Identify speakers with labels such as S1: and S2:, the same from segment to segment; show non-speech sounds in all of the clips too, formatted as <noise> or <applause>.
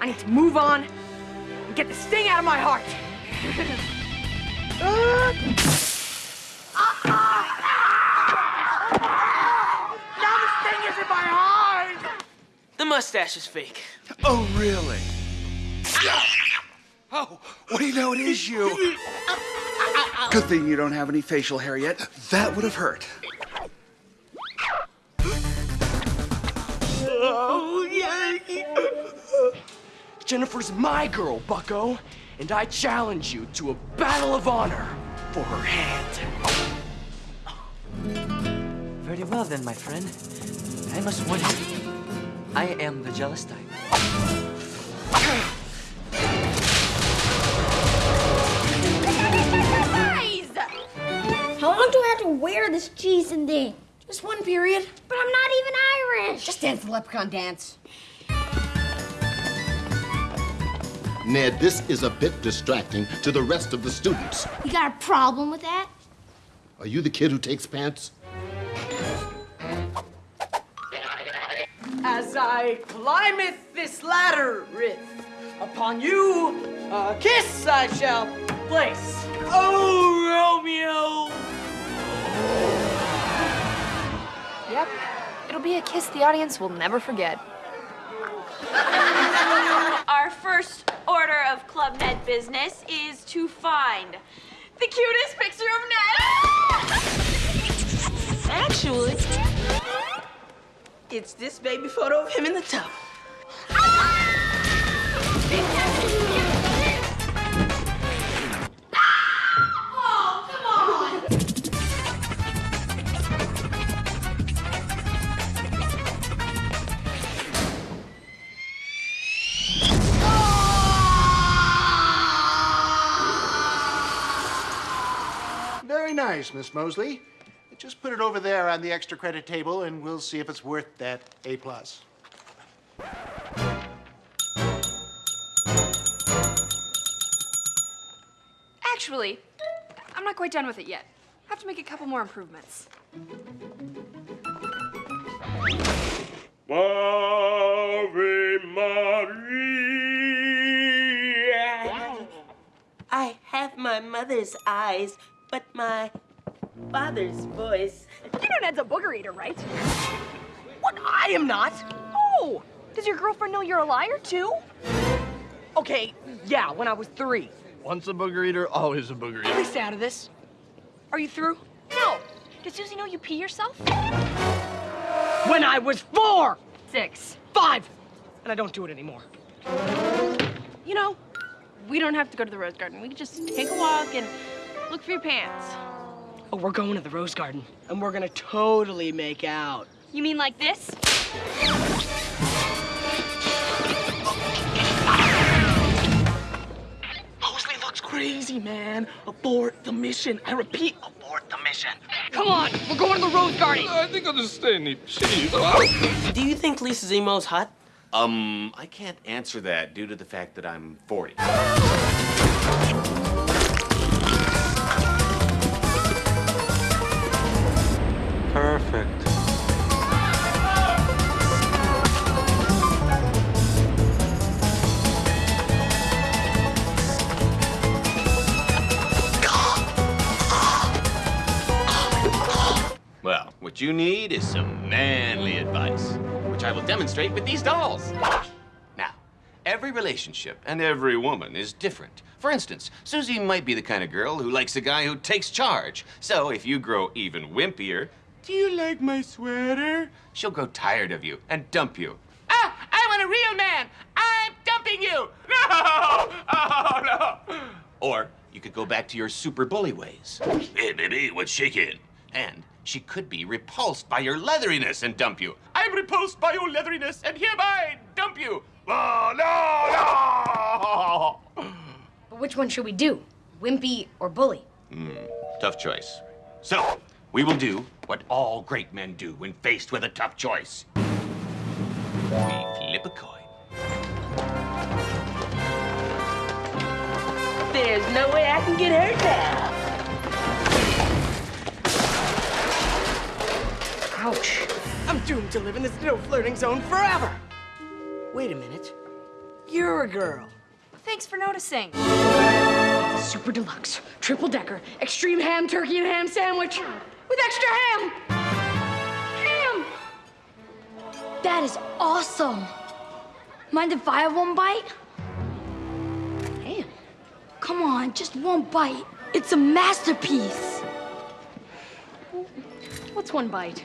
S1: I need to move on and get this thing out of my heart. now the sting is in my heart!
S2: The mustache is fake.
S3: Oh, really? Oh, what do you know? It is you. Good thing you don't have any facial hair yet. That would have hurt.
S1: Oh, yeah. Jennifer's my girl, bucko. And I challenge you to a battle of honor for her hand.
S2: Very well then, my friend. I must warn you. I am the jealous type.
S4: Guys! How long do I have to wear this cheese and thing?
S1: Just one period.
S4: But I'm not even Irish.
S1: Just dance the leprechaun dance.
S5: Ned, this is a bit distracting to the rest of the students.
S4: You got a problem with that?
S5: Are you the kid who takes pants?
S1: As I climbeth this ladder, Rith, upon you a kiss I shall place. Oh, Romeo!
S6: Yep. It'll be a kiss the audience will never forget.
S7: Our first order of Club Ned business is to find the cutest picture of Ned. <laughs>
S2: Actually, it's this baby photo of him in the tub.
S8: Very nice, Miss Mosely. Just put it over there on the extra credit table, and we'll see if it's worth that A plus.
S6: Actually, I'm not quite done with it yet. I have to make a couple more improvements.
S9: Ave Maria.
S2: I have my mother's eyes, but my father's voice.
S1: You know Ned's a booger eater, right? What? I am not. Oh, does your girlfriend know you're a liar too? Okay, yeah, when I was three.
S9: Once a booger eater, always a booger eater.
S1: At least out of this. Are you through?
S6: No. Does Suzie know you pee yourself?
S1: When I was four,
S6: Six.
S1: five, and I don't do it anymore.
S6: You know, we don't have to go to the rose garden. We can just take a walk and look for your pants.
S1: Oh, we're going to the rose garden, and we're gonna totally make out.
S6: You mean like this?
S1: Mosely looks crazy, man. Abort the mission. I repeat, abort the mission. Come on, we're going to the rose garden.
S9: I think I'll just stay and eat cheese.
S2: Do you think Lisa Zemo's hot?
S10: Um, I can't answer that due to the fact that I'm 40. What you need is some manly advice, which I will demonstrate with these dolls. Now, every relationship and every woman is different. For instance, Suzie might be the kind of girl who likes a guy who takes charge. So if you grow even wimpier, do you like my sweater? She'll grow tired of you and dump you. Ah, I want a real man. I'm dumping you. <laughs> No! Oh, no. Or you could go back to your super bully ways. Hey, baby, what's shaking? And she could be repulsed by your leatheriness and dump you. I'm repulsed by your leatheriness and hereby dump you. Oh, no, no!
S6: But which one should we do? Wimpy or bully?
S10: Hmm, tough choice. So, we will do what all great men do when faced with a tough choice. We flip a coin.
S2: There's no way I can get hurt now.
S1: Ouch. I'm doomed to live in this no flirting zone forever. Wait a minute. You you're a girl.
S7: Thanks for noticing.
S1: Super deluxe, triple decker, extreme ham turkey and ham sandwich with extra ham. Ham.
S4: That is awesome. Mind if I have one bite?
S1: Ham.
S4: Come on, just one bite. It's a masterpiece.
S1: What's one bite?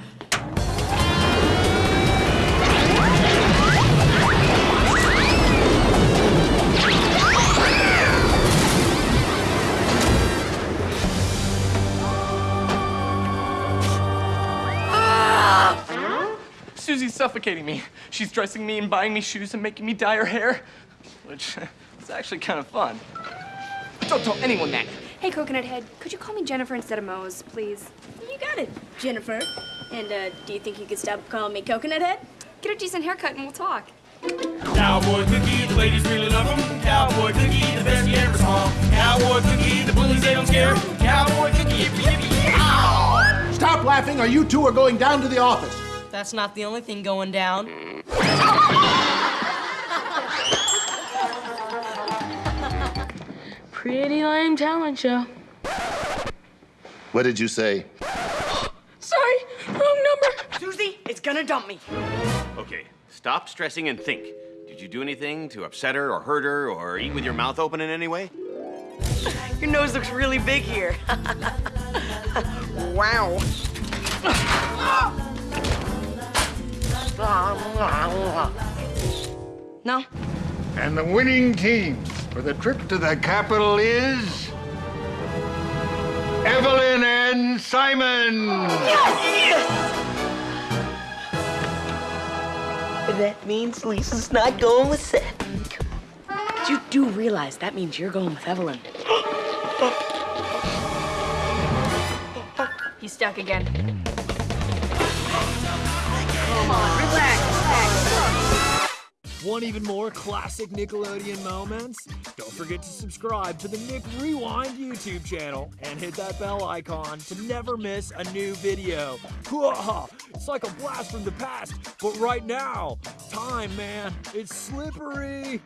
S2: suffocating me. She's dressing me and buying me shoes and making me dye her hair, which <laughs> is actually kind of fun. But don't tell anyone that.
S6: Hey, Coconut Head, could you call me Jennifer instead of Moze, please?
S11: You got it, Jennifer. And uh, do you think you could stop calling me Coconut Head?
S6: Get a decent haircut and we'll talk.
S12: Cowboy cookie, the ladies really love him. Cowboy cookie, the best you ever saw. Cowboy cookie, the bullies they don't scare. Cowboy cookie, yippee yippee!
S8: Stop laughing or you two are going down to the office.
S13: That's not the only thing going down. <laughs>
S1: Pretty lame talent show.
S5: What did you say? <gasps>
S1: Sorry, wrong number. Suzie, it's gonna dump me.
S10: Okay, stop stressing and think. Did you do anything to upset her or hurt her or eat with your mouth open in any way?
S1: Your nose looks really big here. <laughs> wow. <gasps> Oh! No?
S14: And the winning team for the trip to the capital is. Evelyn and Simon! Yes!
S1: That means Lisa's not going with Seth. But you do realize that means you're going with Evelyn.
S6: He's stuck again.
S1: Come on, relax,
S15: Want even more classic Nickelodeon moments? Don't forget to subscribe to the Nick Rewind YouTube channel and hit that bell icon to never miss a new video. <laughs> It's like a blast from the past, but right now, time, man, it's slippery.